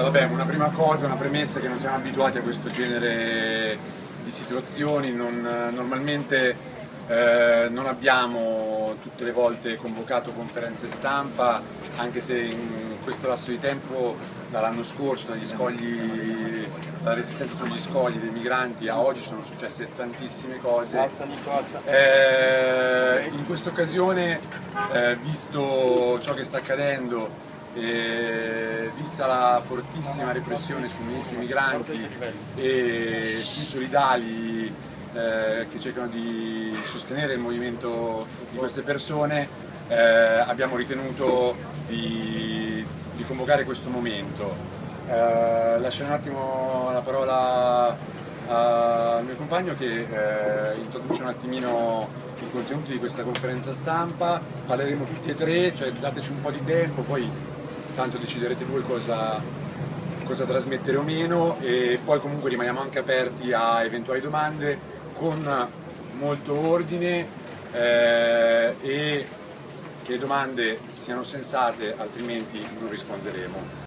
Vabbè, una prima cosa, una premessa che non siamo abituati a questo genere di situazioni, non, normalmente eh, non abbiamo tutte le volte convocato conferenze stampa, anche se in questo lasso di tempo, dall'anno scorso, dagli scogli, dalla resistenza sugli scogli dei migranti a oggi sono successe tantissime cose. Eh, in questa occasione, eh, visto ciò che sta accadendo, e vista la fortissima repressione sui, sui migranti e sui solidali eh, che cercano di sostenere il movimento di queste persone, eh, abbiamo ritenuto di, di, convocare questo momento. Eh, lascio un attimo la parola al mio compagno che eh, introduce un attimino i contenuti di questa conferenza stampa, parleremo tutti e tre, cioè dateci un po' di tempo, poi tanto deciderete voi cosa, cosa trasmettere o meno e poi comunque rimaniamo anche aperti a eventuali domande con molto ordine eh, e che le domande siano sensate altrimenti non risponderemo.